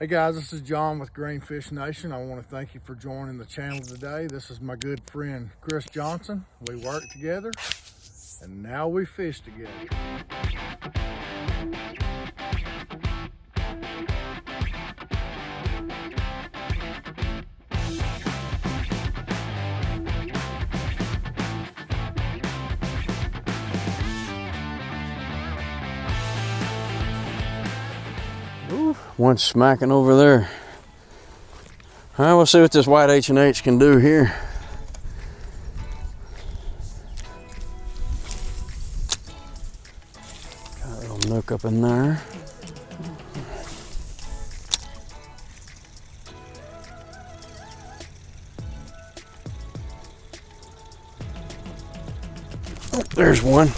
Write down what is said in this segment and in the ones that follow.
Hey guys, this is John with Greenfish Nation. I want to thank you for joining the channel today. This is my good friend Chris Johnson. We work together and now we fish together. One smacking over there. All right, we'll see what this white H&H can do here. Got a little nook up in there. Oh, there's one.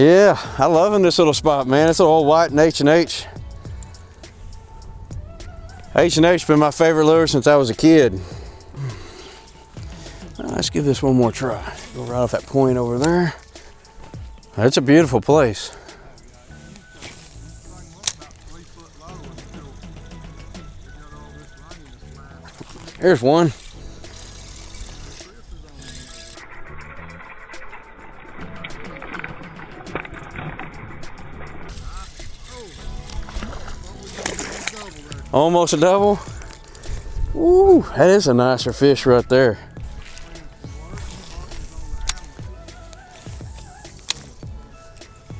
Yeah, I love loving this little spot, man. It's a little white and H&H. H&H's been my favorite lure since I was a kid. Let's give this one more try. Go right off that point over there. It's a beautiful place. Three foot Almost a double. Ooh, that is a nicer fish right there.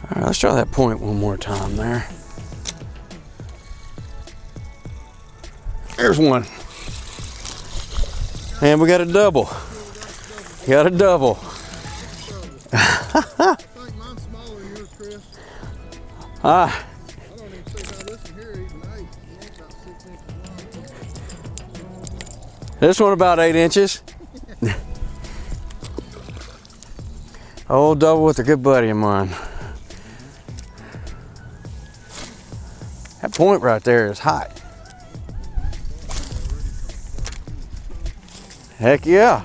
All right, let's try that point one more time there. There's one. And we got a double. Got a double. Ah, this one about eight inches. Old double with a good buddy of mine. That point right there is hot. Heck yeah.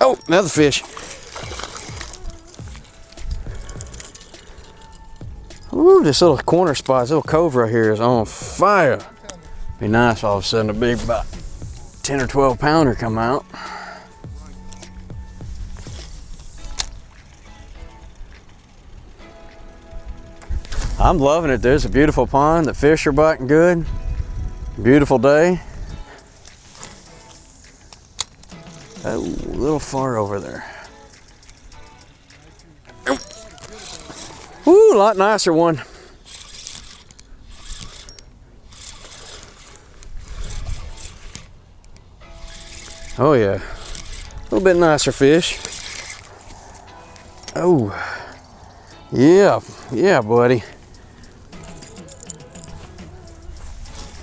Oh, another fish. Ooh, this little corner spot, this little cove right here is on fire. Be nice all of a sudden a big about 10 or 12 pounder come out. I'm loving it. There's a beautiful pond. The fish are biting good. Beautiful day. Oh, a little far over there. Ooh, a lot nicer one. Oh yeah, a little bit nicer fish. Oh, yeah, yeah, buddy.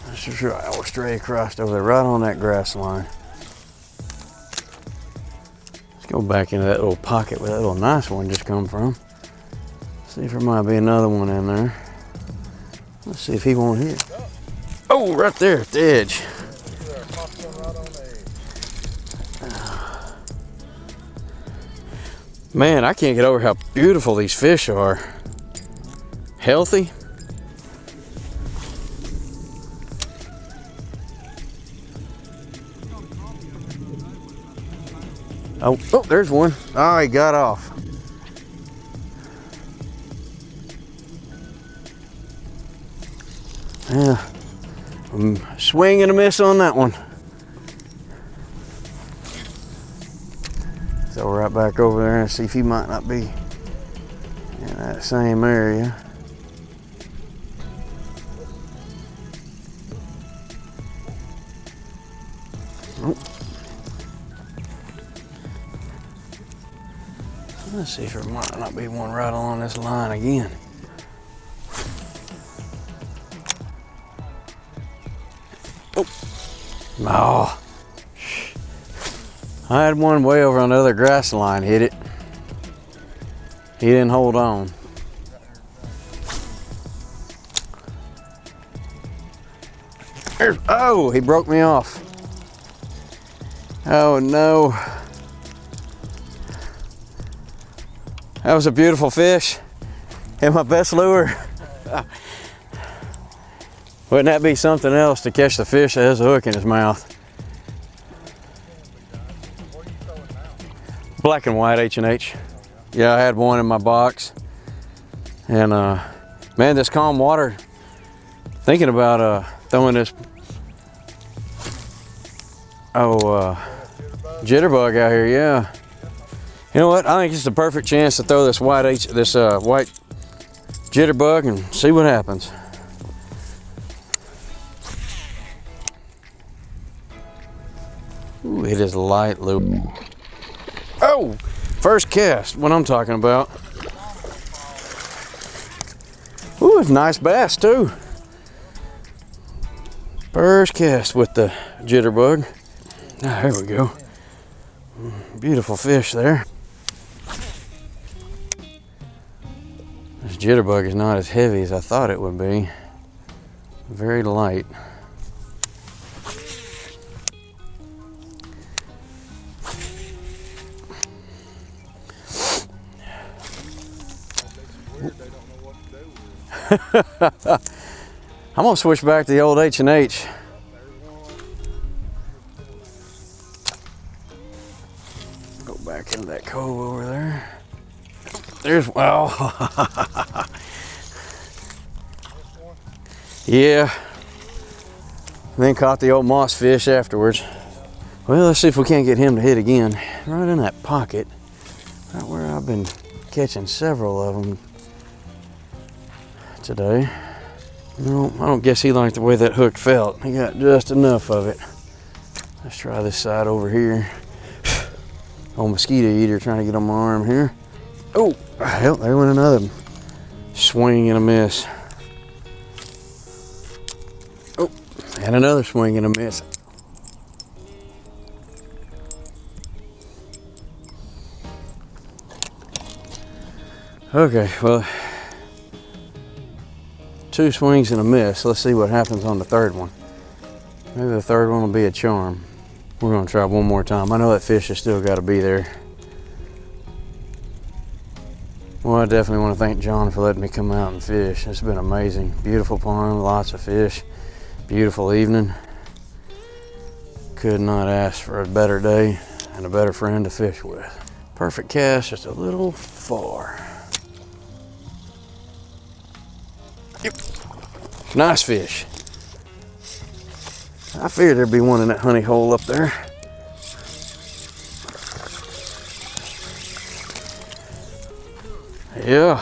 That's just right. I'll stray across over there, right on that grass line. Let's go back into that little pocket where that little nice one just come from. See if there might be another one in there. Let's see if he won't hit. Oh, right there at the edge. Man, I can't get over how beautiful these fish are. Healthy. Oh, oh, there's one. Oh, he got off. Yeah, I'm swing and a miss on that one. So we're right back over there and see if he might not be in that same area. Let's see if there might not be one right along this line again. No. I had one way over on the other grass line hit it. He didn't hold on. Oh, he broke me off. Oh no. That was a beautiful fish. And my best lure. Wouldn't that be something else to catch the fish that has a hook in his mouth? Black and white H&H. Yeah, I had one in my box. And uh, man, this calm water, thinking about uh, throwing this, oh, uh, jitterbug out here, yeah. You know what? I think it's the perfect chance to throw this white H, this uh, white jitterbug and see what happens. It is light loop. Oh, first cast, what I'm talking about. Ooh, it's nice bass too. First cast with the jitterbug. Ah, there we go. Beautiful fish there. This jitterbug is not as heavy as I thought it would be. Very light. I'm gonna switch back to the old H and H. Go back into that cove over there. There's well, yeah. Then caught the old moss fish afterwards. Well, let's see if we can't get him to hit again. Right in that pocket, right where I've been catching several of them today. No, I don't guess he liked the way that hook felt. He got just enough of it. Let's try this side over here. Old mosquito eater trying to get on my arm here. Oh, hell, there went another swing and a miss. Oh, and another swing and a miss. Okay, well, two swings and a miss. Let's see what happens on the third one. Maybe the third one will be a charm. We're gonna try one more time. I know that fish has still gotta be there. Well, I definitely want to thank John for letting me come out and fish. It's been amazing. Beautiful pond, lots of fish, beautiful evening. Could not ask for a better day and a better friend to fish with. Perfect cast, just a little far. Yep. Nice fish. I figured there'd be one in that honey hole up there. Yeah.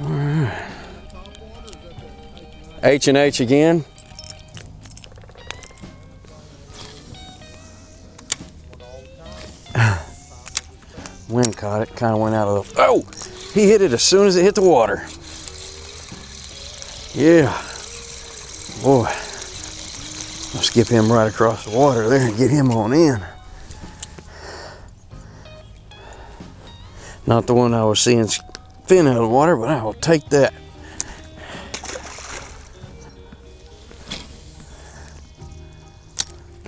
All right. H and H again. Wind caught it, kind of went out of the. Oh, he hit it as soon as it hit the water. Yeah. Boy. I'll skip him right across the water there and get him on in. Not the one I was seeing fin out of the water, but I will take that.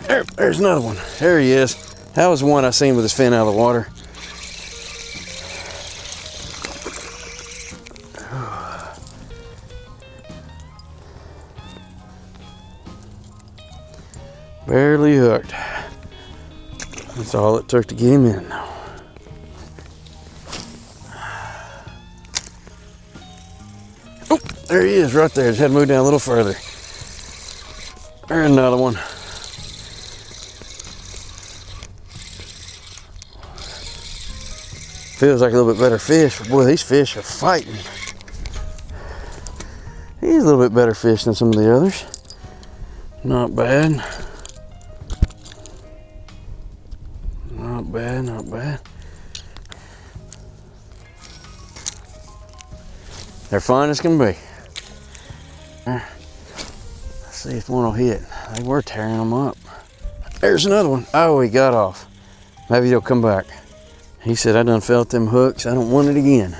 There, there's another one. There he is. That was one I seen with his fin out of the water. Barely hooked. That's all it took to get him in. Oh, there he is right there. Just had moved down a little further. There's another one. Feels like a little bit better fish, boy, these fish are fighting. He's a little bit better fish than some of the others. Not bad. They're fine as can be. Let's see if one will hit. They were tearing them up. There's another one. Oh, he got off. Maybe he'll come back. He said, I done felt them hooks. I don't want it again.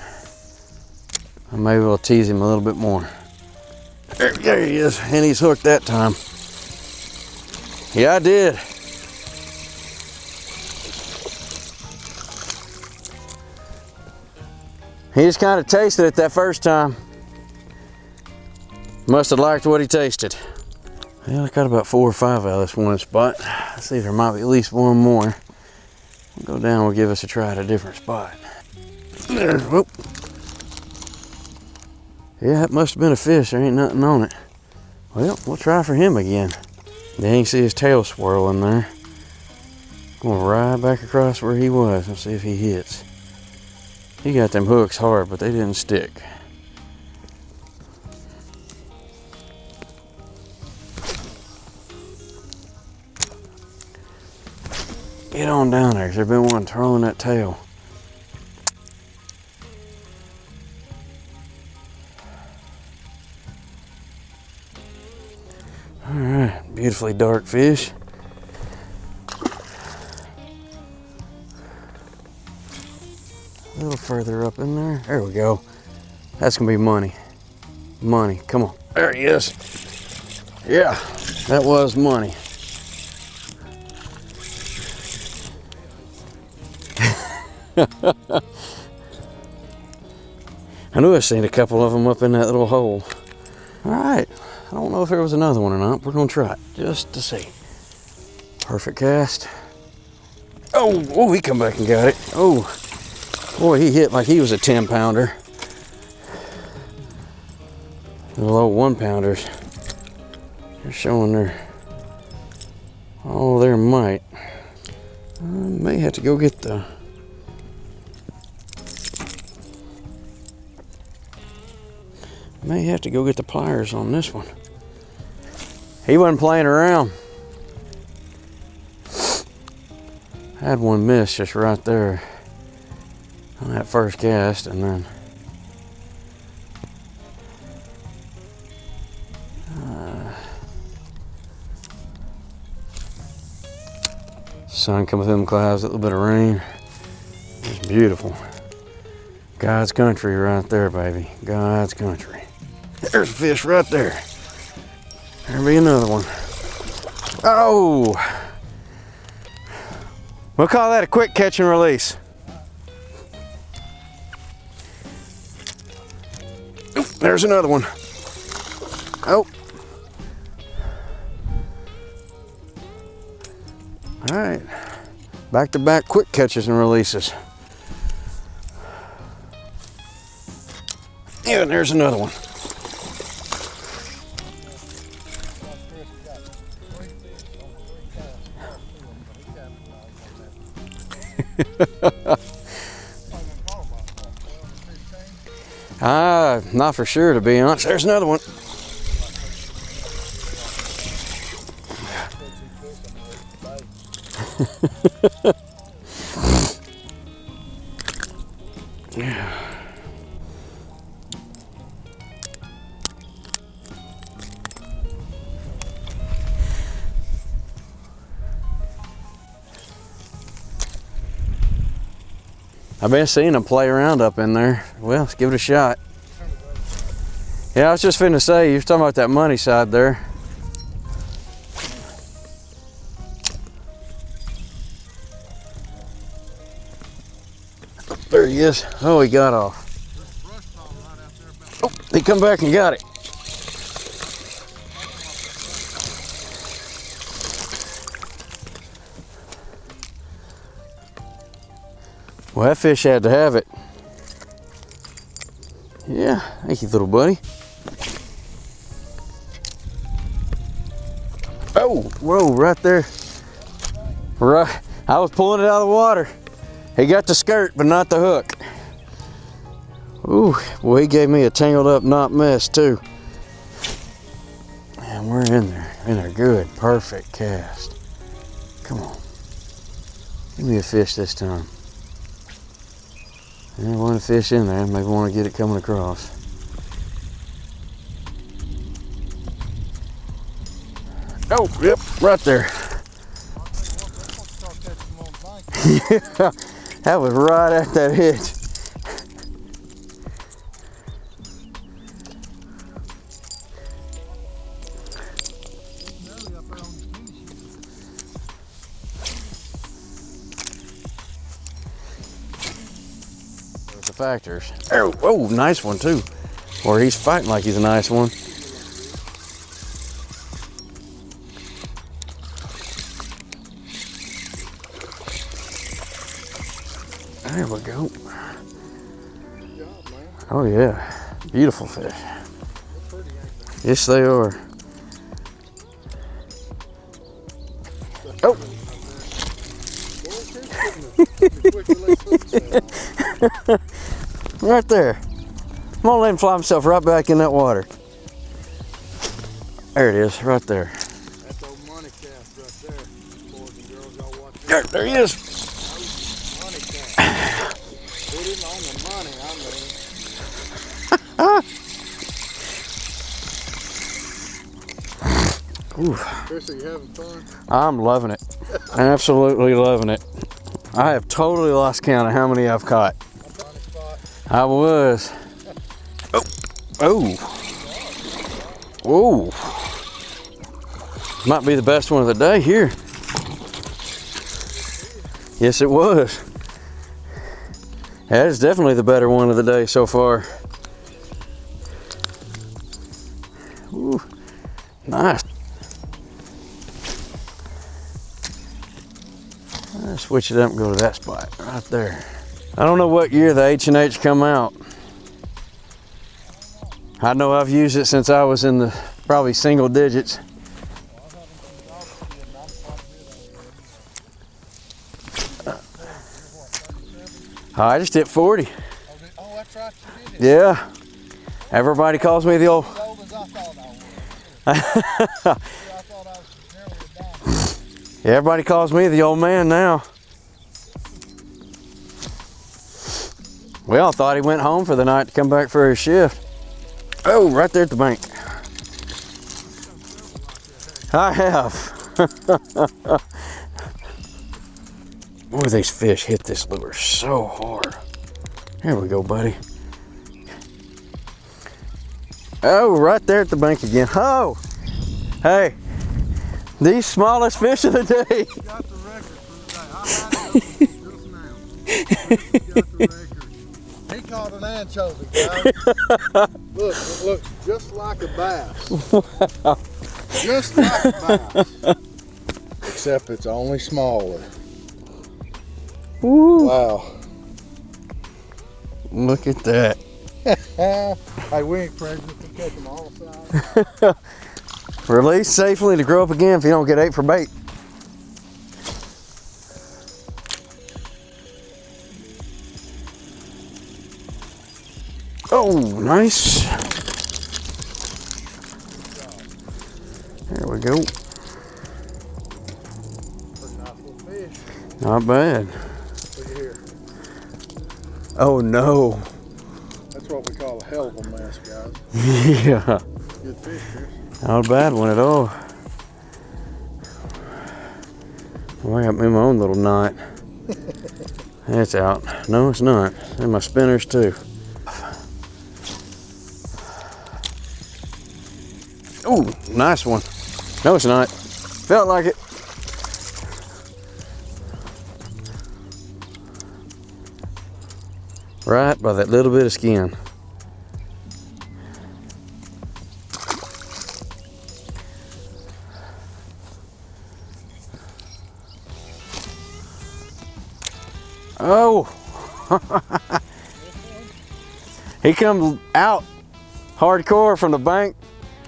Maybe we'll tease him a little bit more. There, there he is, and he's hooked that time. Yeah, I did. He just kind of tasted it that first time. Must have liked what he tasted. Well, I got about four or five out of this one spot. Let's see, if there might be at least one more. We'll go down, we'll give us a try at a different spot. There, whoop. Yeah, that must have been a fish. There ain't nothing on it. Well, we'll try for him again. Then you see his tail swirling there. Going right back across where he was and see if he hits. He got them hooks hard, but they didn't stick. Get on down there. There's been one throwing that tail. All right, beautifully dark fish. Further up in there. There we go. That's gonna be money. Money. Come on. There he is. Yeah, that was money. I knew I seen a couple of them up in that little hole. All right. I don't know if there was another one or not. We're gonna try it just to see. Perfect cast. Oh, oh, he come back and got it. Oh, boy, he hit like he was a 10 pounder. Little old one pounders. They're showing their, all their might. I may have to go get the May have to go get the pliers on this one. He wasn't playing around. Had one miss just right there on that first cast, and then uh, sun coming through them clouds, a little bit of rain. It's beautiful. God's country right there, baby. God's country. There's a fish right there. There'll be another one. Oh! We'll call that a quick catch and release. There's another one. Oh. All right. Back to back quick catches and releases. Yeah, and there's another one. ah, not for sure to be honest. There's another one. been seeing them play around up in there. Well, let's give it a shot. Yeah, I was just finna say, you are talking about that money side there. There he is. Oh, he got off. Oh, he come back and got it. Well, that fish had to have it. Yeah, thank you, little buddy. Oh, whoa, right there. Right, I was pulling it out of the water. He got the skirt, but not the hook. Ooh, well, he gave me a tangled up knot mess too. And we're in there, in there good, perfect cast. Come on, give me a fish this time. Yeah, one fish in there. Maybe want to get it coming across. Oh, yep, right there. yeah, that was right at that hitch. The factors. Oh, oh, nice one too. Or he's fighting like he's a nice one. There we go. Oh yeah, beautiful fish. Yes, they are. Oh. Right there. I'm gonna let him fly himself right back in that water. There it is, right there. That's old money cast right there. Boys and girls, y'all watch There, there he is. Money. Put him on the money, I mean. Ooh, Chris, are you having fun? I'm loving it. Absolutely loving it. I have totally lost count of how many I've caught. I was. Oh, oh, oh. Might be the best one of the day here. Yes, it was. That is definitely the better one of the day so far. Ooh, nice. I'll switch it up and go to that spot right there. I don't know what year the H and H come out. I know I've used it since I was in the probably single digits. I just hit 40. Oh, did- oh, that's right, you did it. Yeah. Everybody calls me the old. Everybody calls me the old man now. We all thought he went home for the night to come back for his shift. Oh, right there at the bank. I have. Boy, these fish hit this lure so hard. Here we go, buddy. Oh, right there at the bank again. Oh, hey, the smallest fish of the day. caught an anchovy, guys. look, it looks just like a bass. just like a bass. Except it's only smaller. Woo, Wow. look at that. hey, we ain't pregnant to catch them all sides. Release safely to grow up again if you don't get ate for bait. Nice. There we go. Pretty nice little fish. Not bad. Look at here. Oh no. That's what we call a hell of a mess, guys. yeah. Good fish, Chris. Not a bad one at all. Well, I got me my own little knot. That's out. No, it's not. And my spinners too. Nice one. No, it's not. Felt like it. Right by that little bit of skin. Oh. he comes out hardcore from the bank,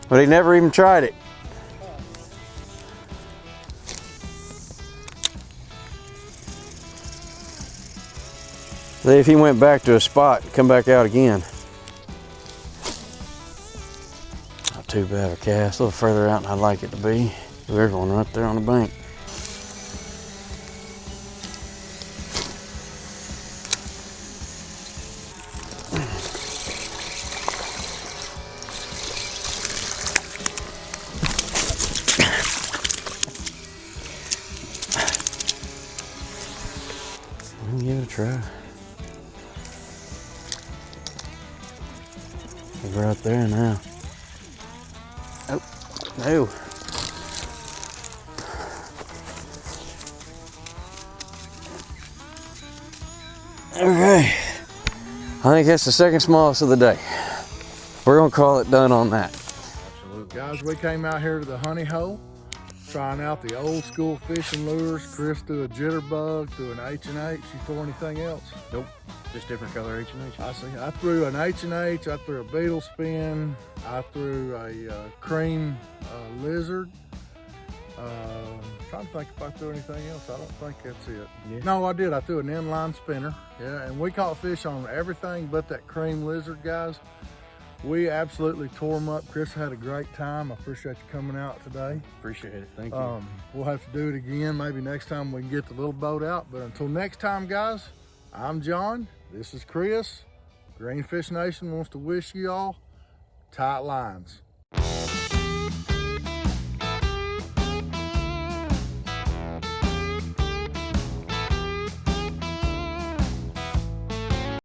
but he never even tried it. See if he went back to a spot come back out again. Not too bad of a cast, a little further out than I'd like it to be. There's one right there on the bank. We'll give it a try. We're right there now. Oh, no. Okay. I think that's the second smallest of the day. We're gonna call it done on that. Absolutely. Guys, we came out here to the honey hole, trying out the old school fishing lures. Chris threw a jitterbug, threw an H and H. You throw anything else? Nope. Just different color H and H. I see. I threw an H and H. I threw a beetle spin. I threw a uh, cream uh, lizard. Uh, trying to think if I threw anything else. I don't think that's it. Yeah. No, I did. I threw an inline spinner. Yeah, and we caught fish on everything but that cream lizard, guys. We absolutely tore them up. Chris had a great time. I appreciate you coming out today. Appreciate it. Thank you. Um, we'll have to do it again. Maybe next time we can get the little boat out. But until next time, guys, I'm John. This is Chris. Greenfish Nation wants to wish you all tight lines.